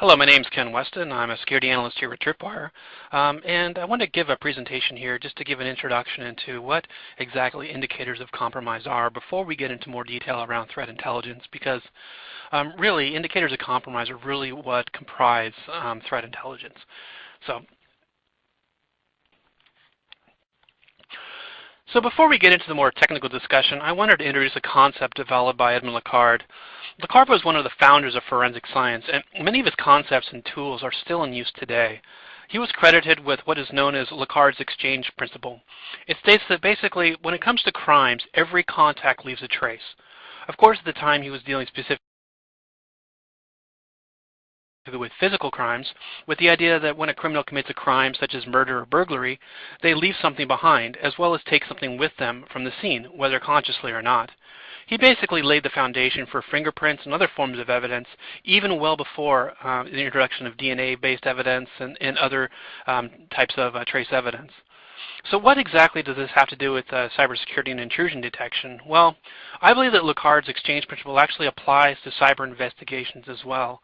Hello, my name is Ken Weston. I'm a security analyst here at Tripwire. Um, and I want to give a presentation here just to give an introduction into what exactly indicators of compromise are before we get into more detail around threat intelligence because um, really indicators of compromise are really what comprise um, threat intelligence. So So before we get into the more technical discussion, I wanted to introduce a concept developed by Edmond Locard. Locard was one of the founders of forensic science, and many of his concepts and tools are still in use today. He was credited with what is known as Locard's exchange principle. It states that basically, when it comes to crimes, every contact leaves a trace. Of course, at the time he was dealing specifically with physical crimes, with the idea that when a criminal commits a crime such as murder or burglary, they leave something behind, as well as take something with them from the scene, whether consciously or not. He basically laid the foundation for fingerprints and other forms of evidence, even well before uh, the introduction of DNA-based evidence and, and other um, types of uh, trace evidence. So what exactly does this have to do with uh, cybersecurity and intrusion detection? Well, I believe that Locard's exchange principle actually applies to cyber investigations as well.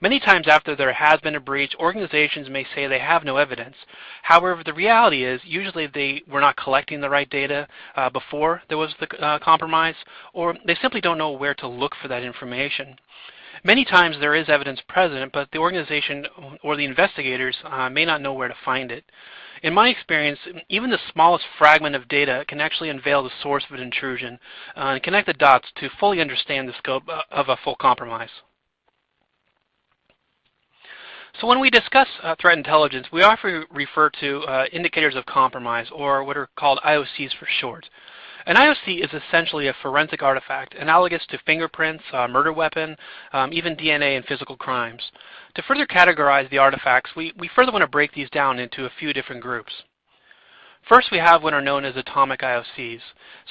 Many times after there has been a breach, organizations may say they have no evidence. However, the reality is usually they were not collecting the right data uh, before there was the uh, compromise, or they simply don't know where to look for that information. Many times there is evidence present, but the organization or the investigators uh, may not know where to find it. In my experience, even the smallest fragment of data can actually unveil the source of an intrusion uh, and connect the dots to fully understand the scope uh, of a full compromise. So when we discuss uh, threat intelligence, we often refer to uh, indicators of compromise, or what are called IOCs for short. An IOC is essentially a forensic artifact, analogous to fingerprints, uh, murder weapon, um, even DNA in physical crimes. To further categorize the artifacts, we, we further want to break these down into a few different groups. First, we have what are known as atomic IOCs.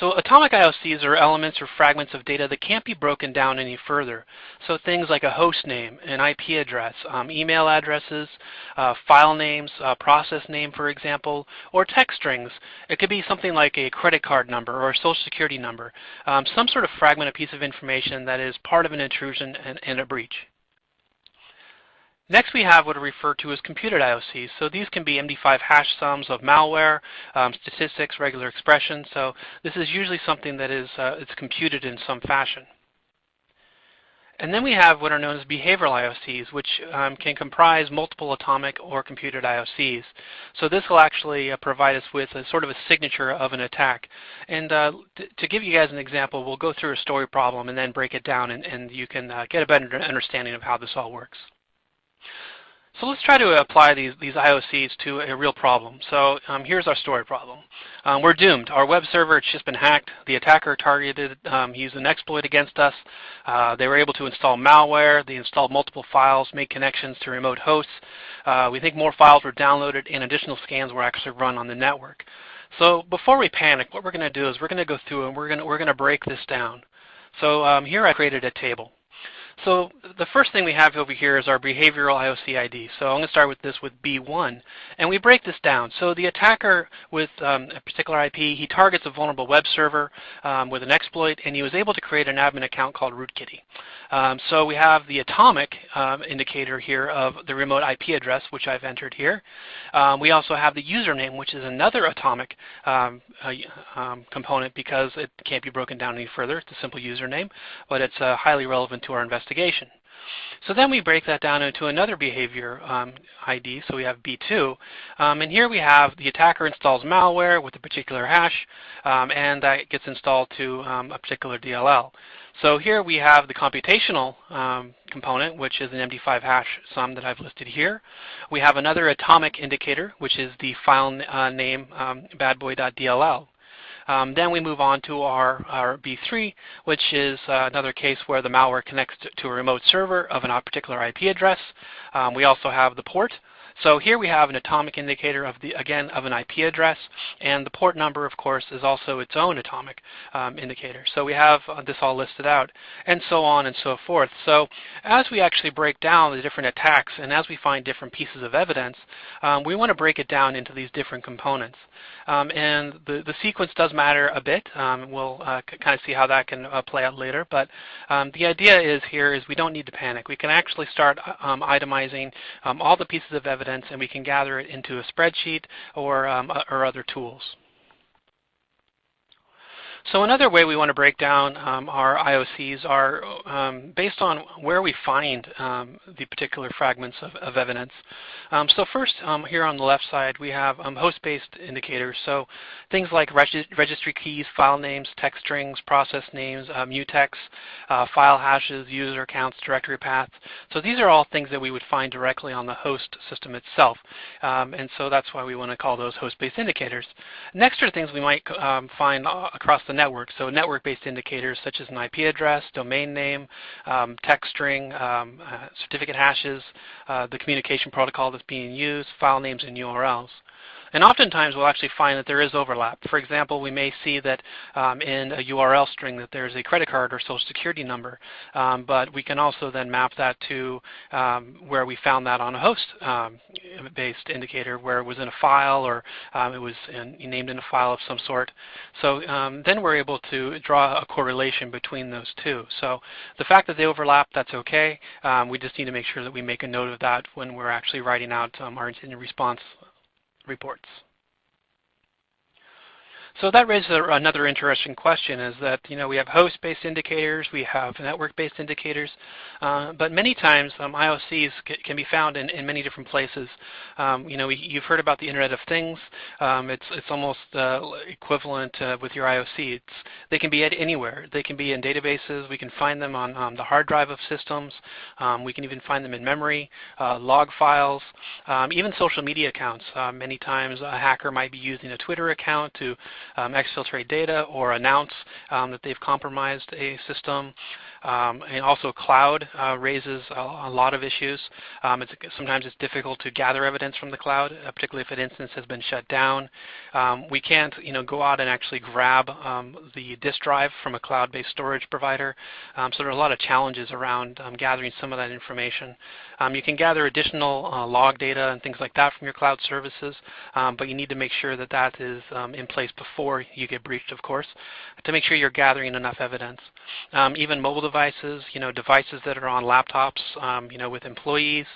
So atomic IOCs are elements or fragments of data that can't be broken down any further. So things like a host name, an IP address, um, email addresses, uh, file names, uh, process name, for example, or text strings. It could be something like a credit card number or a social security number, um, some sort of fragment, a piece of information that is part of an intrusion and, and a breach. Next we have what are referred to as computed IOCs. So these can be MD5 hash sums of malware, um, statistics, regular expressions. So this is usually something that is uh, it's computed in some fashion. And then we have what are known as behavioral IOCs, which um, can comprise multiple atomic or computed IOCs. So this will actually uh, provide us with a sort of a signature of an attack. And uh, to give you guys an example, we'll go through a story problem and then break it down, and, and you can uh, get a better understanding of how this all works. So let's try to apply these, these IOCs to a real problem. So um, here's our story problem. Um, we're doomed. Our web server has just been hacked. The attacker targeted, um, used an exploit against us. Uh, they were able to install malware. They installed multiple files, made connections to remote hosts. Uh, we think more files were downloaded and additional scans were actually run on the network. So before we panic, what we're going to do is we're going to go through and we're going to, we're going to break this down. So um, here I created a table. So the first thing we have over here is our behavioral IOC ID. So I'm going to start with this with B1. And we break this down. So the attacker with um, a particular IP, he targets a vulnerable web server um, with an exploit, and he was able to create an admin account called rootkitty. Um, so we have the atomic um, indicator here of the remote IP address, which I've entered here. Um, we also have the username, which is another atomic uh, component because it can't be broken down any further. It's a simple username, but it's uh, highly relevant to our investigation investigation. So then we break that down into another behavior um, ID, so we have B2. Um, and here we have the attacker installs malware with a particular hash, um, and that gets installed to um, a particular DLL. So here we have the computational um, component, which is an MD5 hash sum that I've listed here. We have another atomic indicator, which is the file uh, name um, badboy.dll. Um, then we move on to our, our B3, which is uh, another case where the malware connects to, a remote server of a particular IP address. Um, we also have the port. So here we have an atomic indicator of the again of an IP address, and the port number, of course, is also its own atomic um, indicator. So we have uh, this all listed out, and so on and so forth. So as we actually break down the different attacks, and as we find different pieces of evidence, um, we want to break it down into these different components. Um, and the, the sequence does matter a bit. Um, we'll uh, kind of see how that can uh, play out later. But um, the idea is here is we don't need to panic. We can actually start um, itemizing all the pieces of evidence and we can gather it into a spreadsheet or, um, or other tools. So another way we want to break down um, our IOCs are um, based on where we find um, the particular fragments of, of evidence. Um, so first, um, here on the left side, we have um, host-based indicators. So things like regi registry keys, file names, text strings, process names, uh, mutex, uh, file hashes, user accounts, directory paths. So these are all things that we would find directly on the host system itself. and so that's why we want to call those host-based indicators. Next are things we might find uh, across the network. So network-based indicators such as an IP address, domain name, um, text string, um, uh, certificate hashes, uh, the communication protocol that's being used, file names, and URLs. And oftentimes we'll actually find that there is overlap. For example, we may see that um, in a URL string that there's a credit card or social security number, um, but we can also then map that to um, where we found that on a host-based um, indicator where it was in a file or um, it was in, named in a file of some sort. So um, then we're able to draw a correlation between those two. So the fact that they overlap, that's okay. we just need to make sure that we make a note of that when we're actually writing out our incident response reports. So that raises another interesting question is that, you know, we have host-based indicators, we have network-based indicators, uh, but many times um, IOCs can be found in, in many different places. Um, you know, we, you've heard about the Internet of Things. Um, it's, it's almost uh, equivalent uh, with your IOC. It's, they can be anywhere. They can be in databases. We can find them on um, the hard drive of systems. Um, we can even find them in memory, uh, log files, um, even social media accounts. Uh, many times a hacker might be using a Twitter account to um, exfiltrate data or announce um, that they've compromised a system. Um, and also cloud uh, raises a, a, lot of issues. Um, it's, sometimes it's difficult to gather evidence from the cloud, uh, particularly if an instance has been shut down. Um, we can't you know, go out and actually grab um, the disk drive from a cloud-based storage provider. Um, so there are a lot of challenges around um, gathering some of that information. you can gather additional uh, log data and things like that from your cloud services, but you need to make sure that that is in place before you get breached, of course, to make sure you're gathering enough evidence. even mobile devices, you know, devices that are on laptops, um, you know, with employees,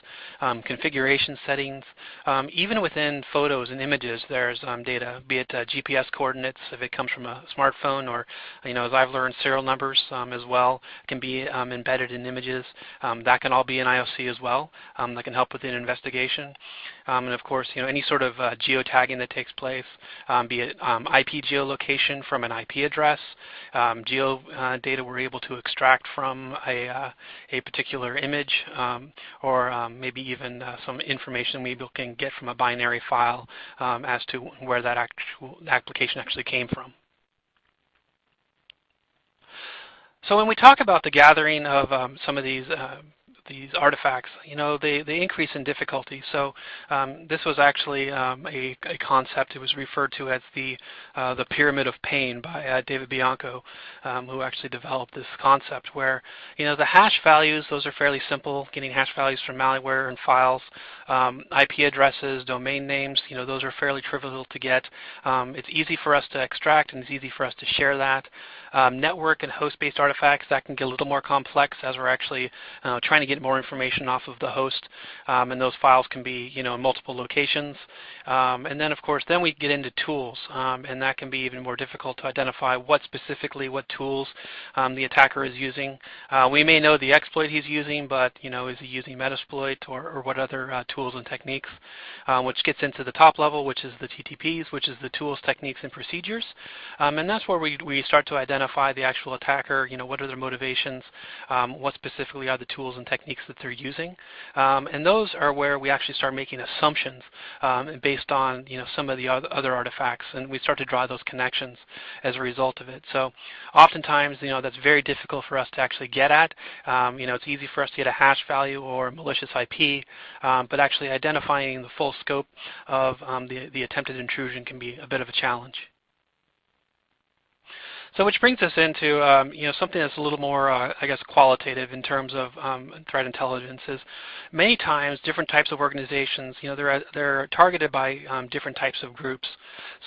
um, configuration settings, um, even within photos and images, there's um, data, be it uh, GPS coordinates if it comes from a smartphone, or, you know, as I've learned, serial numbers um, as well can be um, embedded in images. that can all be in IOC as well. that can help with an investigation. and of course, you know, any sort of uh, geotagging that takes place, be it IP geolocation from an IP address, geo uh, data we're able to extract from a, uh, a particular image um, or um, maybe even uh, some information we can get from a binary file um, as to where that actual application actually came from. So when we talk about the gathering of um, some of these uh, these artifacts, you know, they, they increase in difficulty. So um, this was actually um, a, a, concept. It was referred to as the, uh, the pyramid of pain by uh, David Bianco, um, who actually developed this concept where, you know, the hash values, those are fairly simple, getting hash values from malware and files. Um, IP addresses, domain names, you know, those are fairly trivial to get. Um, it's easy for us to extract and it's easy for us to share that. Um, network and host-based artifacts, that can get a little more complex as we're actually uh, trying to get more information off of the host. Um, and those files can be you know, in multiple locations. Um, and then of course, then we get into tools. Um, and that can be even more difficult to identify what specifically, what tools um, the attacker is using. Uh, we may know the exploit he's using, but you know, is he using Metasploit or, or what other uh, tools and techniques? Uh, which gets into the top level, which is the TTPs, which is the tools, techniques, and procedures. Um, and that's where we, we start to identify the actual attacker, you know, what are their motivations, um, what specifically are the tools and techniques techniques that they're using. Um, and those are where we actually start making assumptions um, based on you know some of the other artifacts, and we start to draw those connections as a result of it. So oftentimes, you know, that's very difficult for us to actually get at. Um, you know, it's easy for us to get a hash value or a malicious IP, um, but actually identifying the full scope of um, the, the attempted intrusion can be a bit of a challenge. So which brings us into um, you know something that's a little more, uh, I guess, qualitative in terms of um, threat intelligence. Is many times different types of organizations, you know, they're they're targeted by um, different types of groups.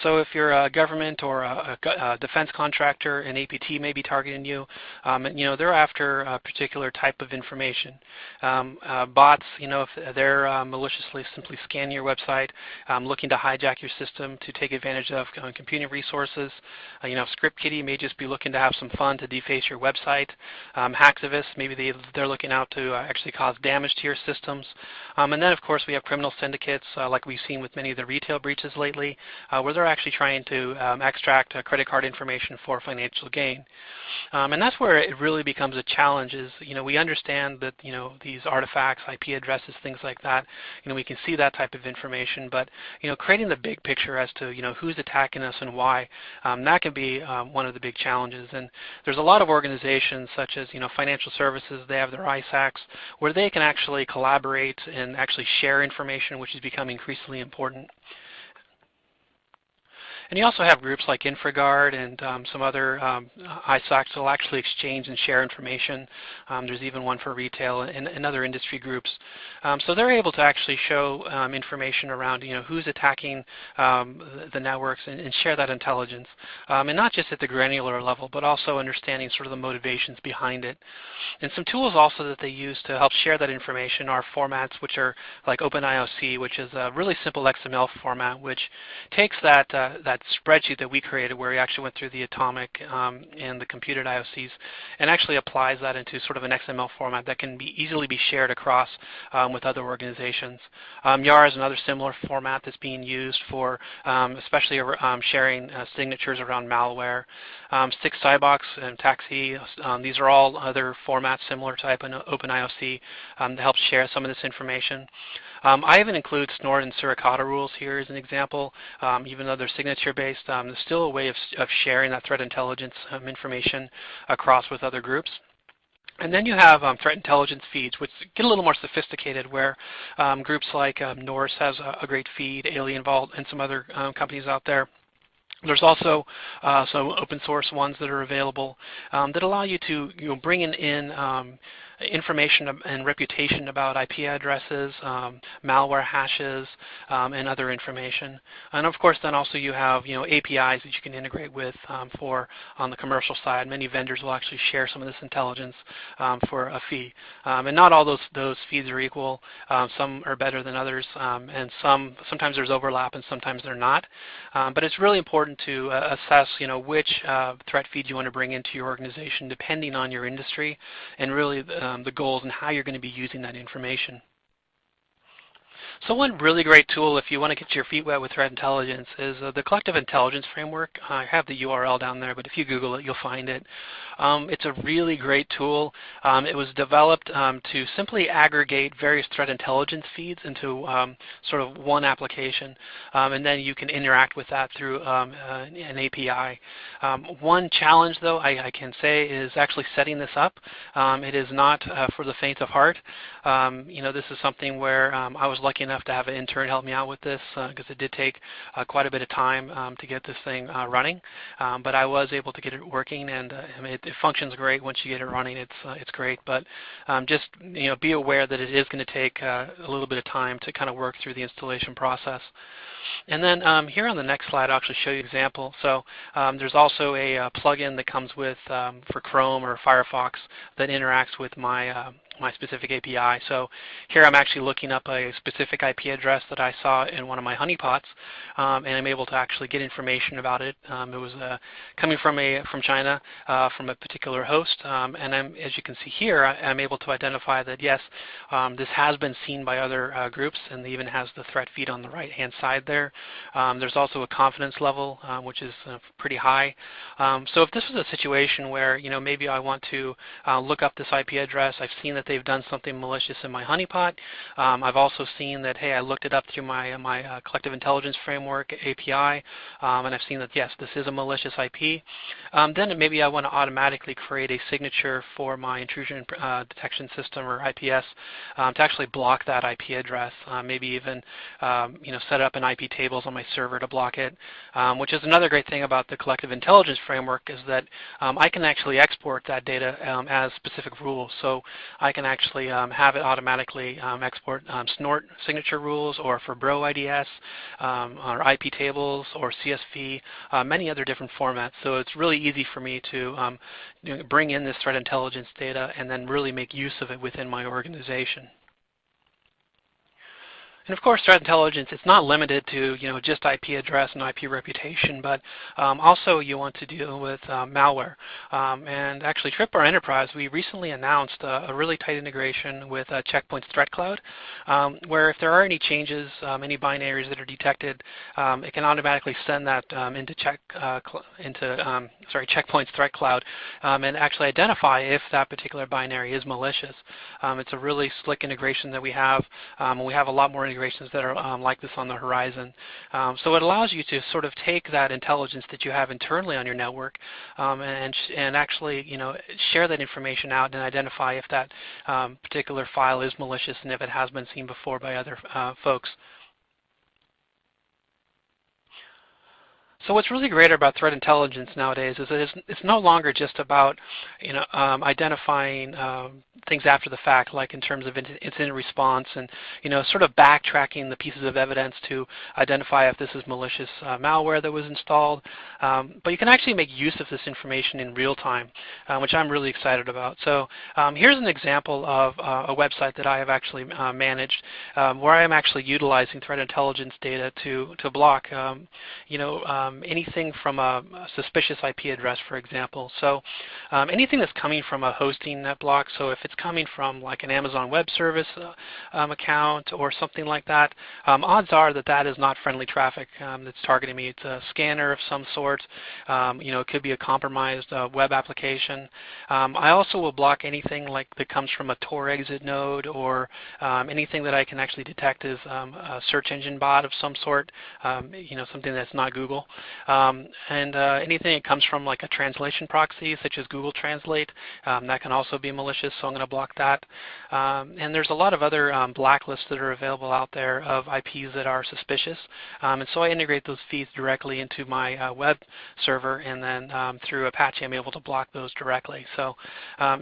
So if you're a government or a, a, defense contractor, an APT may be targeting you. Um, and, you know, they're after a particular type of information. Um, uh, bots, you know, if they're uh, maliciously simply scanning your website, um, looking to hijack your system to take advantage of computing resources. Uh, you know, Script kiddie may just be looking to have some fun to deface your website. Um, Hacktivist, maybe they, they're looking out to uh, actually cause damage to your systems. Um, and then, of course, we have criminal syndicates, uh, like we've seen with many of the retail breaches lately, uh, where they're actually trying to um, extract uh, credit card information for financial gain. Um, and that's where it really becomes a challenge is, you know, we understand that, you know, these artifacts, IP addresses, things like that, you know, we can see that type of information, but, you know, creating the big picture as to, you know, who's attacking us and why, um, that can be um, one of the big challenges. And there's a lot of organizations such as, you know, financial services, they have their ISACs, where they can actually collaborate and actually share information, which is becoming increasingly important. And you also have groups like InfraGard and um, some other um, ISACs that will actually exchange and share information. Um, there's even one for retail and, and other industry groups. Um, so they're able to actually show um, information around you know, who's attacking um, the, the, networks and, and, share that intelligence. and not just at the granular level, but also understanding sort of the motivations behind it. And some tools also that they use to help share that information are formats which are like OpenIOC, which is a really simple XML format which takes that, uh, that that spreadsheet that we created where we actually went through the atomic um, and the computed IOCs and actually applies that into sort of an XML format that can be easily be shared across um, with other organizations. Um, YARA is another similar format that's being used for um, especially um, sharing uh, signatures around malware. STIX CybOX and TAXII, these are all other formats similar to OpenIOC um, to help share some of this information. Um, I even include Snort and Suricata rules here as an example. Um, even though they're signature-based, um, there's still a way of, of sharing that threat intelligence um, information across with other groups. And then you have um, threat intelligence feeds, which get a little more sophisticated, where um, groups like um, Norse has a, a, great feed, AlienVault, and some other um, companies out there. There's also uh, some open source ones that are available that allow you to you know, bring in, in information and reputation about IP addresses, um, malware hashes, um, and other information. And of course, then also you have you know APIs that you can integrate with um, for on the commercial side. Many vendors will actually share some of this intelligence um, for a fee. Um, and not all those those feeds are equal. Some are better than others, and some sometimes there's overlap and sometimes they're not. but it's really important to uh, assess you know which uh, threat feed you want to bring into your organization depending on your industry and really uh, Um, the goals and how you're going to be using that information. So one really great tool if you want to get your feet wet with threat intelligence is uh, the Collective Intelligence Framework. I have the URL down there, but if you Google it, you'll find it. Um, it's a really great tool. Um, it was developed um, to simply aggregate various threat intelligence feeds into um, sort of one application, um, and then you can interact with that through um, uh, an API. one challenge, though, I, I, can say is actually setting this up. it is not uh, for the faint of heart. you know, this is something where I was lucky enough to have an intern help me out with this because uh, it did take uh, quite a bit of time um, to get this thing uh, running. Um, but I was able to get it working, and I mean, it, it, functions great once you get it running. It's it's great, but um, just you know, be aware that it is going to take a little bit of time to kind of work through the installation process. And then um, here on the next slide, I'll actually show you an example. So um, there's also a, a plugin that comes with um, for Chrome or Firefox that interacts with my uh, my specific API. So here I'm actually looking up a specific IP address that I saw in one of my honeypots, um, and I'm able to actually get information about it. Um, it was uh, coming from a from China, uh, from a particular host, um, and I'm, as you can see here, I, am able to identify that yes, um, this has been seen by other uh, groups, and even has the threat feed on the right-hand side there. Um, there's also a confidence level, uh, which is uh, pretty high. Um, so if this was a situation where you know maybe I want to uh, look up this IP address, I've seen that they've done something malicious in my honeypot. Um, I've also seen that, hey, I looked it up through my, my uh, collective intelligence framework API, um, and I've seen that, yes, this is a malicious IP. Um, then maybe I want to automatically create a signature for my intrusion uh, detection system or IPS um, to actually block that IP address. Uh, maybe even um, you know, set up an IP tables on my server to block it, um, which is another great thing about the collective intelligence framework is that I can actually export that data as specific rules. So I can actually have it automatically export snort signature rules or for Bro IDS or IP tables or CSV, uh, many other different formats. So it's really easy for me to um, bring in this threat intelligence data and then really make use of it within my organization. And of course, threat intelligence, it's not limited to you know just IP address and IP reputation, but um, also you want to deal with uh, malware. Um, and actually, Tripwire Enterprise, we recently announced a, really tight integration with uh, Checkpoint's Threat Cloud, um, where if there are any changes, um, any binaries that are detected, um, it can automatically send that um, into check uh, into sorry Checkpoint's Threat Cloud and actually identify if that particular binary is malicious. it's a really slick integration that we have. we have a lot more integrations that are um, like this on the horizon. Um, so it allows you to sort of take that intelligence that you have internally on your network um, and, and actually you know, share that information out and identify if that um, particular file is malicious and if it has been seen before by other uh, folks. So what's really great about threat intelligence nowadays is that it's, it's no longer just about you know, um, identifying um, things after the fact, like in terms of incident response and you know, sort of backtracking the pieces of evidence to identify if this is malicious uh, malware that was installed. Um, but you can actually make use of this information in real time, uh, which I'm really excited about. So um, here's an example of uh, a website that I have actually uh, managed um, where I am actually utilizing threat intelligence data to, to block um, you know, um, anything from a, a, suspicious IP address, for example. So um, anything that's coming from a hosting net block, so if it's coming from like an Amazon Web Service uh, um, account or something like that, um, odds are that that is not friendly traffic um, that's targeting me. It's a scanner of some sort. You know, it could be a compromised uh, web application. I also will block anything like that comes from a Tor exit node or anything that I can actually detect as a search engine bot of some sort. you know, something that's not Google. Um, and uh, anything that comes from like a translation proxy, such as Google Translate, um, that can also be malicious, so I'm going to block that. Um, and there's a lot of other um, blacklists that are available out there of IPs that are suspicious. Um, and so I integrate those feeds directly into my uh, web server, and then um, through Apache I'm able to block those directly. So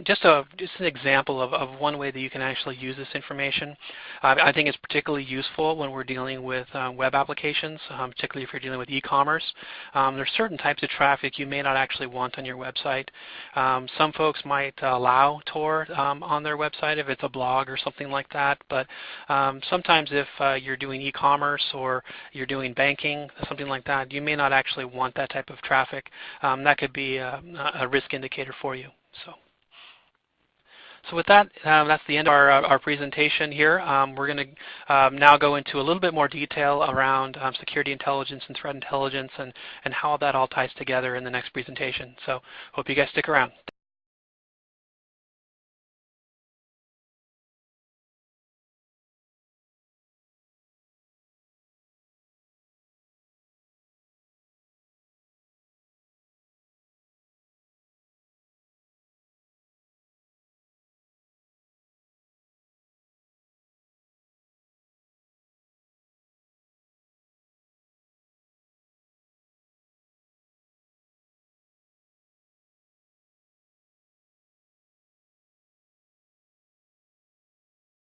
just, a, just an example of, of one way that you can actually use this information. Uh, I think it's particularly useful when we're dealing with uh, web applications, particularly if you're dealing with e-commerce. Um, are certain types of traffic you may not actually want on your website. Um, some folks might allow Tor um, on their website if it's a blog or something like that, but um, sometimes if uh, you're doing e-commerce or you're doing banking, something like that, you may not actually want that type of traffic. Um, that could be a, a risk indicator for you. So. So with that, um, that's the end of our, uh, our presentation here. Um, we're going to um, now go into a little bit more detail around um, security intelligence and threat intelligence and, and how that all ties together in the next presentation. So hope you guys stick around.